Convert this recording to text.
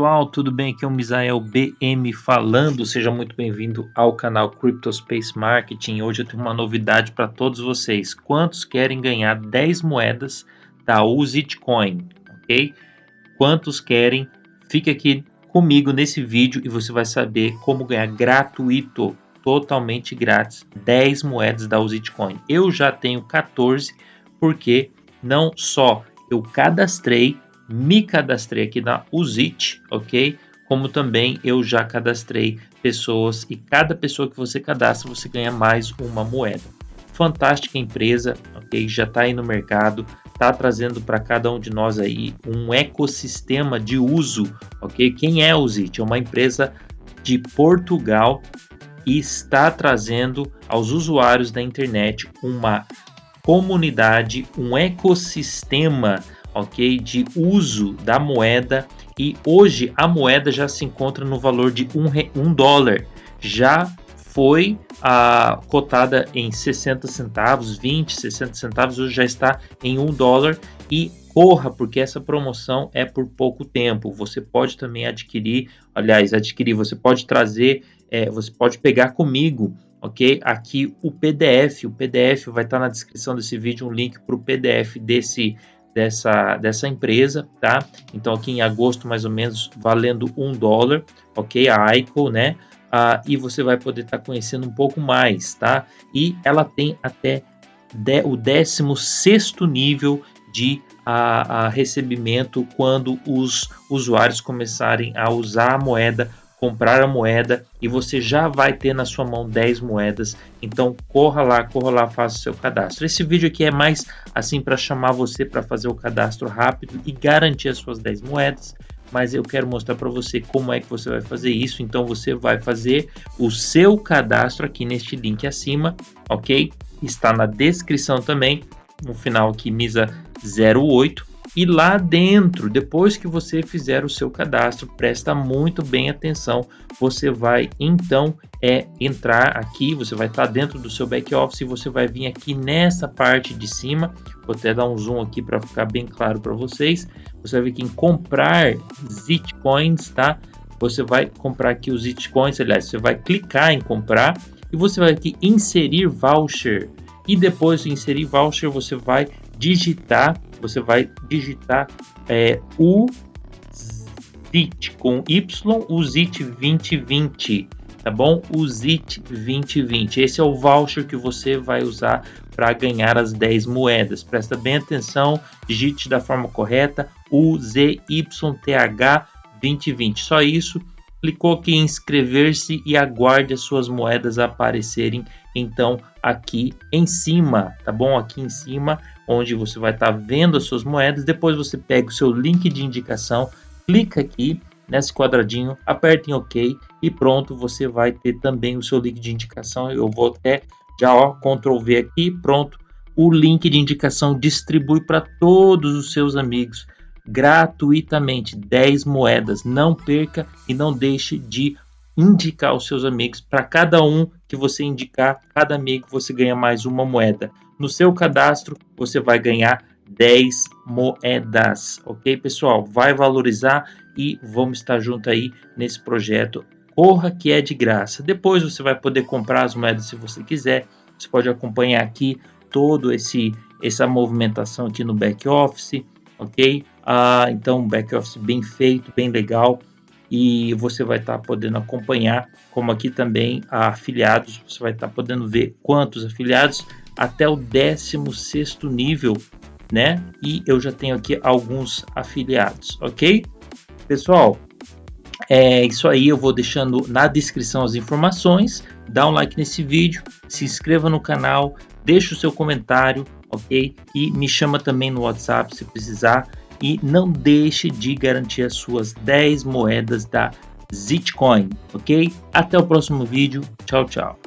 pessoal, tudo bem? Aqui é o Misael BM falando. Seja muito bem-vindo ao canal Cryptospace Marketing. Hoje eu tenho uma novidade para todos vocês. Quantos querem ganhar 10 moedas da Uzitcoin, ok? Quantos querem? Fique aqui comigo nesse vídeo e você vai saber como ganhar gratuito, totalmente grátis, 10 moedas da Uzitcoin. Eu já tenho 14 porque não só eu cadastrei me cadastrei aqui na Uzit, ok? Como também eu já cadastrei pessoas e cada pessoa que você cadastra você ganha mais uma moeda. Fantástica empresa, ok? Já está aí no mercado, está trazendo para cada um de nós aí um ecossistema de uso, ok? Quem é a Uzit? É uma empresa de Portugal e está trazendo aos usuários da internet uma comunidade, um ecossistema ok, de uso da moeda e hoje a moeda já se encontra no valor de um, um dólar. Já foi a, cotada em 60 centavos, 20, 60 centavos, hoje já está em um dólar e corra porque essa promoção é por pouco tempo. Você pode também adquirir, aliás, adquirir, você pode trazer, é, você pode pegar comigo ok? Aqui o PDF, o PDF vai estar na descrição desse vídeo um link para o PDF desse dessa, dessa empresa, tá? Então aqui em agosto mais ou menos valendo um dólar, ok? A ICO, né? Ah, e você vai poder estar tá conhecendo um pouco mais, tá? E ela tem até de, o 16 nível de a, a recebimento quando os usuários começarem a usar a moeda comprar a moeda e você já vai ter na sua mão 10 moedas. Então corra lá, corra lá, faça o seu cadastro. Esse vídeo aqui é mais assim para chamar você para fazer o cadastro rápido e garantir as suas 10 moedas. Mas eu quero mostrar para você como é que você vai fazer isso. Então você vai fazer o seu cadastro aqui neste link acima, ok? Está na descrição também, no final aqui Misa 08 e lá dentro, depois que você fizer o seu cadastro, presta muito bem atenção. Você vai então é entrar aqui, você vai estar dentro do seu back office e você vai vir aqui nessa parte de cima. Vou até dar um zoom aqui para ficar bem claro para vocês. Você vai vir aqui em comprar Zitcoins, tá? Você vai comprar aqui os Zitcoins, aliás, você vai clicar em comprar e você vai aqui inserir voucher. E depois de inserir voucher, você vai digitar você vai digitar é, o ZIT com Y, o ZIT 2020, tá bom? O ZIT 2020. Esse é o voucher que você vai usar para ganhar as 10 moedas. Presta bem atenção, digite da forma correta, o ZYTH 2020. Só isso. Clicou aqui em inscrever-se e aguarde as suas moedas aparecerem então aqui em cima, tá bom? Aqui em cima onde você vai estar tá vendo as suas moedas. Depois você pega o seu link de indicação, clica aqui nesse quadradinho, aperta em OK e pronto, você vai ter também o seu link de indicação. Eu vou até já ó, Ctrl V aqui, pronto. O link de indicação distribui para todos os seus amigos gratuitamente 10 moedas. Não perca e não deixe de indicar os seus amigos. Para cada um que você indicar, cada amigo você ganha mais uma moeda. No seu cadastro, você vai ganhar 10 moedas, ok, pessoal? Vai valorizar e vamos estar junto aí nesse projeto. Corra que é de graça. Depois você vai poder comprar as moedas se você quiser. Você pode acompanhar aqui todo esse essa movimentação aqui no back office, ok? Ah, então back office bem feito, bem legal e você vai estar tá podendo acompanhar, como aqui também afiliados, você vai estar tá podendo ver quantos afiliados até o 16 nível, né? E eu já tenho aqui alguns afiliados, ok? Pessoal, é isso aí, eu vou deixando na descrição as informações, dá um like nesse vídeo, se inscreva no canal, deixa o seu comentário, ok? E me chama também no WhatsApp se precisar e não deixe de garantir as suas 10 moedas da Zitcoin, ok? Até o próximo vídeo, tchau, tchau.